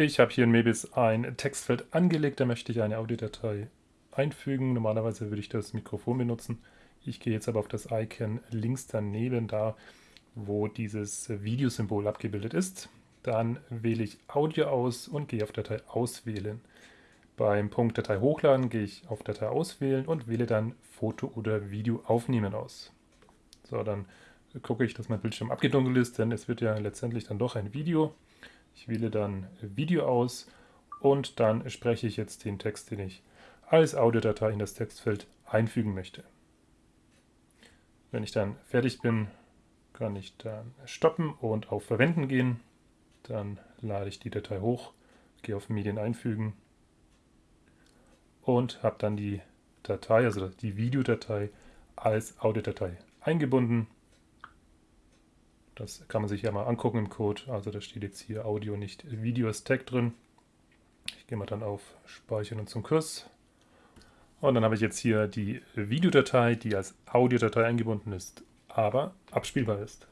Ich habe hier in Mebis ein Textfeld angelegt, da möchte ich eine Audiodatei einfügen. Normalerweise würde ich das Mikrofon benutzen. Ich gehe jetzt aber auf das Icon links daneben, da wo dieses Videosymbol abgebildet ist. Dann wähle ich Audio aus und gehe auf Datei auswählen. Beim Punkt Datei hochladen gehe ich auf Datei auswählen und wähle dann Foto oder Video aufnehmen aus. So, dann gucke ich, dass mein Bildschirm abgedunkelt ist, denn es wird ja letztendlich dann doch ein Video. Ich wähle dann Video aus und dann spreche ich jetzt den Text, den ich als Audiodatei in das Textfeld einfügen möchte. Wenn ich dann fertig bin, kann ich dann stoppen und auf Verwenden gehen. Dann lade ich die Datei hoch, gehe auf Medien einfügen und habe dann die Datei, also die Videodatei, als Audiodatei eingebunden. Das kann man sich ja mal angucken im Code. Also da steht jetzt hier Audio, nicht Video als Tag drin. Ich gehe mal dann auf Speichern und zum Kurs. Und dann habe ich jetzt hier die Videodatei, die als Audiodatei eingebunden ist, aber abspielbar ist.